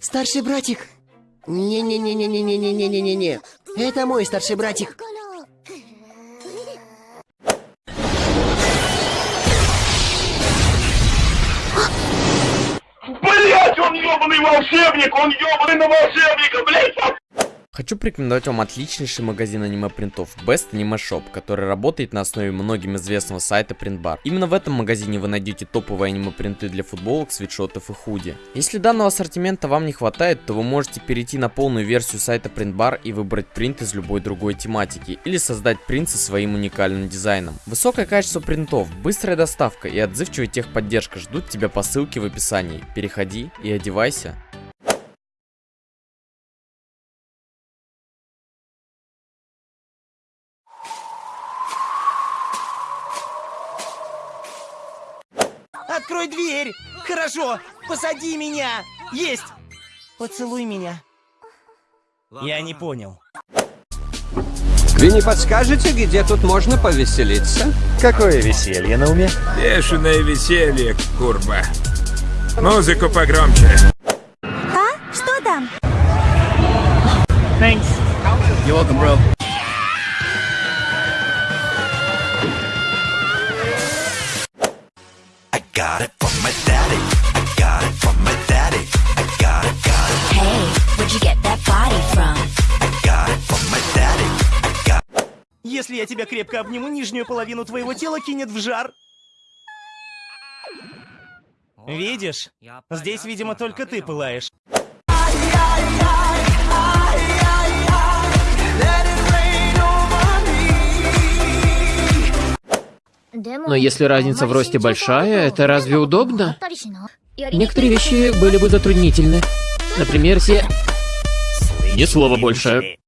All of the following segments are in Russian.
Старший братик. Не-не-не-не-не-не-не-не-не-не. Это мой старший братик. Блять, он ебаный волшебник! Он ебаный на волшебника, блять! Хочу порекомендовать вам отличнейший магазин аниме-принтов Best Anime Shop, который работает на основе многим известного сайта Printbar. Именно в этом магазине вы найдете топовые аниме-принты для футболок, свитшотов и худи. Если данного ассортимента вам не хватает, то вы можете перейти на полную версию сайта Printbar и выбрать принт из любой другой тематики, или создать принт со своим уникальным дизайном. Высокое качество принтов, быстрая доставка и отзывчивая техподдержка ждут тебя по ссылке в описании. Переходи и одевайся. Открой дверь! Хорошо! Посади меня! Есть! Поцелуй меня. Я не понял. Вы не подскажете, где тут можно повеселиться? Какое веселье на уме? Бешеное веселье, курба. Музыку погромче. А? Что там? You're welcome, bro. Я тебя крепко обниму, нижнюю половину твоего тела кинет в жар. Видишь? Здесь, видимо, только ты пылаешь. Но если разница в росте большая, это разве удобно? Некоторые вещи были бы затруднительны. Например, все... Ни слова больше.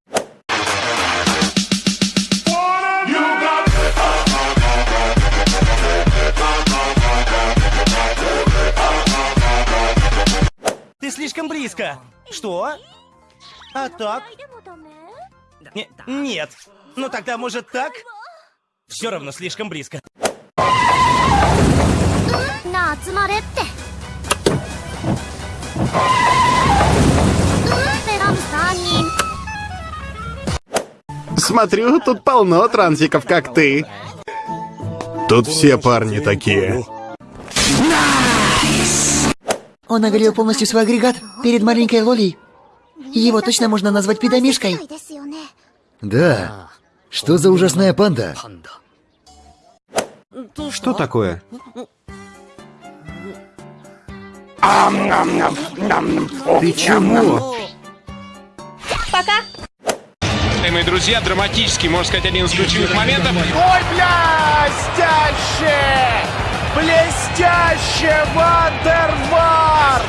слишком близко. Что? А так? Н нет. Ну тогда, может, так? Все равно слишком близко. Смотрю, тут полно трансиков, как ты. Тут все парни такие. Он огрел полностью свой агрегат перед маленькой Лолей. Его точно можно назвать пидомишкой. Да. Что за ужасная панда? Что такое? Ты чего? Пока. Мои друзья, драматический, можно сказать, один из ключевых моментов. Ой, блядь, дальше! Блестяще, Вандервар!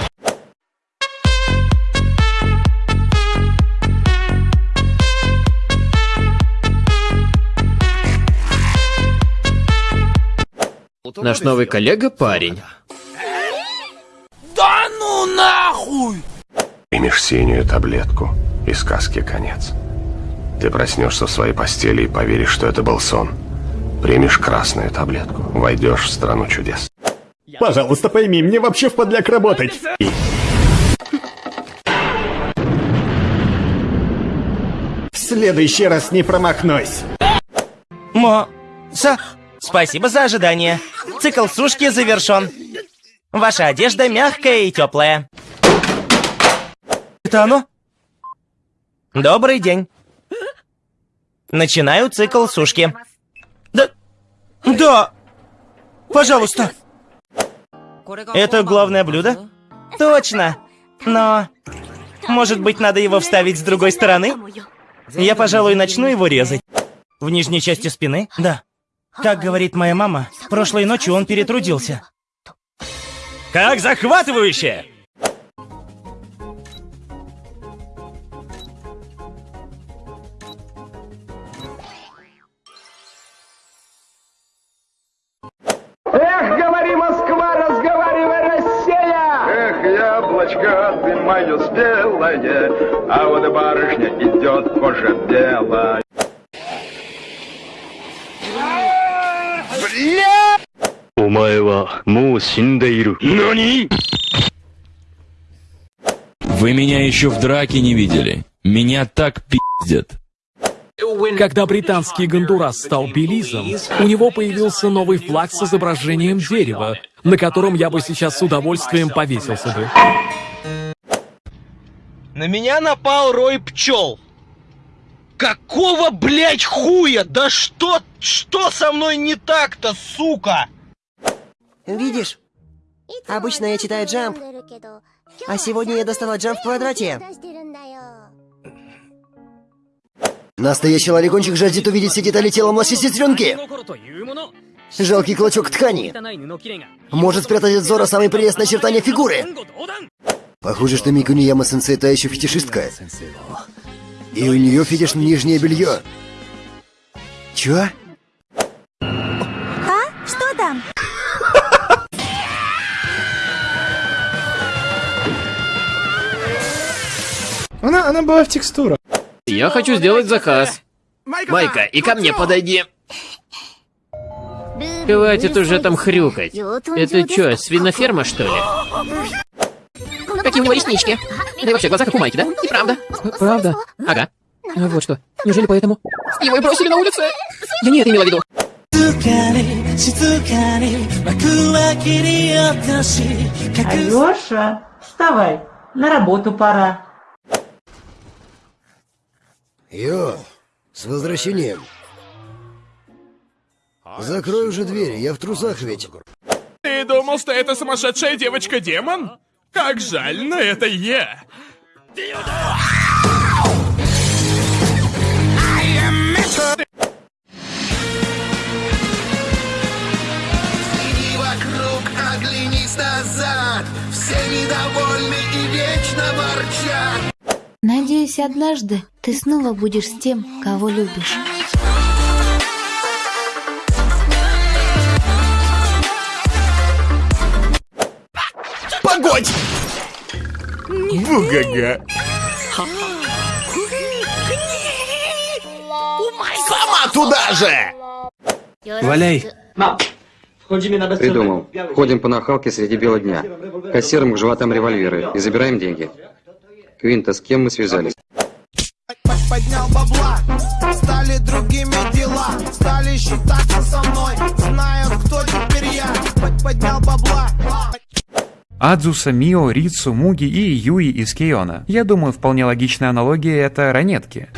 Наш новый коллега парень. Да ну нахуй! Примешь синюю таблетку, и сказке конец. Ты проснешься в своей постели и поверишь, что это был сон. Примешь красную таблетку, войдешь в страну чудес. Пожалуйста, пойми, мне вообще в подляк работать. В следующий раз не промахнусь. Мо... Са... Спасибо за ожидание. Цикл сушки завершен. Ваша одежда мягкая и теплая. Это оно? Добрый день. Начинаю цикл сушки. Да... Пожалуйста. Это главное блюдо? Точно. Но... Может быть, надо его вставить с другой стороны? Я, пожалуй, начну его резать. В нижней части спины? Да. Как говорит моя мама, прошлой ночью он перетрудился. Как захватывающе! яблочко, ты мое спелое, а вот барышня идет кожа белая. お前はもう死んでいる。何 Вы меня еще в драке не видели. Меня так пиздят. Когда британский Гондурас стал Белизом, у него появился новый флаг с изображением дерева, на котором я бы сейчас с удовольствием повесился бы. На меня напал рой пчел. Какого, блять, хуя? Да что, что со мной не так-то, сука? Видишь? Обычно я читаю джамп, а сегодня я достала джамп в квадрате. Настоящий ларикончик жаждет увидеть все детали тела младшей сестренки. Жалкий клочок ткани. Может спрятать от взора самые прелестные очертания фигуры. Похоже, что Микуни Яма сенсей та еще фетишистка. И у нее фетиш на нижнее белье. Чё? А? Что там? Она, она была в текстурах. Я хочу сделать заказ. Майка, и ко мне подойди. Хватит уже там хрюкать. Это что, свиноферма, что ли? Какие у него реснички? Да и вообще, глаза как у Майки, да? И правда. Правда? Ага. А вот что. Неужели поэтому? Его и бросили на улице? Я не это имела в виду. Алёша, вставай, на работу пора. Йо, с возвращением. Закрой уже дверь, я в трусах ведь. Ты думал, что это сумасшедшая девочка-демон? Как жаль, но это я. Оглянись назад Все недовольны и вечно ворчат Надеюсь, однажды ты снова будешь с тем, кого любишь. Погодь! Бугага. Сама туда же! Валяй. Придумал. Ходим по нахалке среди бела дня. Кассиром к животам револьверы и забираем деньги. Квинта, с кем мы связались? Поднял бабла Стали другими дела Стали считаться со мной Адзуса, Мио, Рицу, Муги и Юи из Кейона. Я думаю, вполне логичная аналогия это ранетки.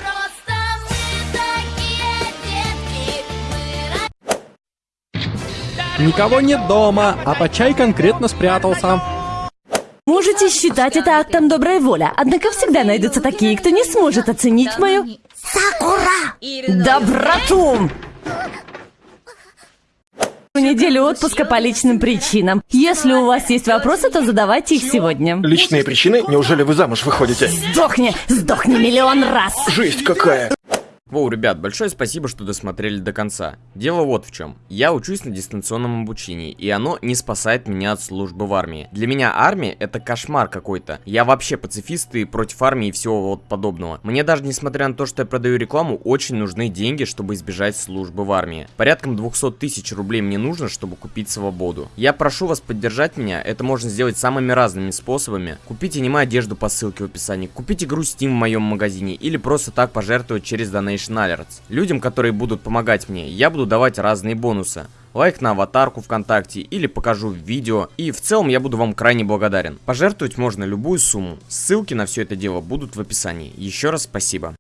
Никого нет дома, а Почай конкретно спрятался. Можете считать это актом доброй воли, однако всегда найдутся такие, кто не сможет оценить мою... Сакура! Доброту! Неделю отпуска по личным причинам. Если у вас есть вопросы, то задавайте их сегодня. Личные причины? Неужели вы замуж выходите? Сдохни! Сдохни миллион раз! Жесть какая! Воу, ребят, большое спасибо, что досмотрели до конца. Дело вот в чем. Я учусь на дистанционном обучении, и оно не спасает меня от службы в армии. Для меня армия это кошмар какой-то. Я вообще пацифист и против армии и всего вот подобного. Мне даже несмотря на то, что я продаю рекламу, очень нужны деньги, чтобы избежать службы в армии. Порядком 200 тысяч рублей мне нужно, чтобы купить свободу. Я прошу вас поддержать меня, это можно сделать самыми разными способами. Купите аниме одежду по ссылке в описании, купите игру Steam в моем магазине или просто так пожертвовать через Donation Alerts. Людям, которые будут помогать мне, я буду давать разные бонусы. Лайк на аватарку ВКонтакте или покажу видео. И в целом я буду вам крайне благодарен. Пожертвовать можно любую сумму. Ссылки на все это дело будут в описании. Еще раз спасибо.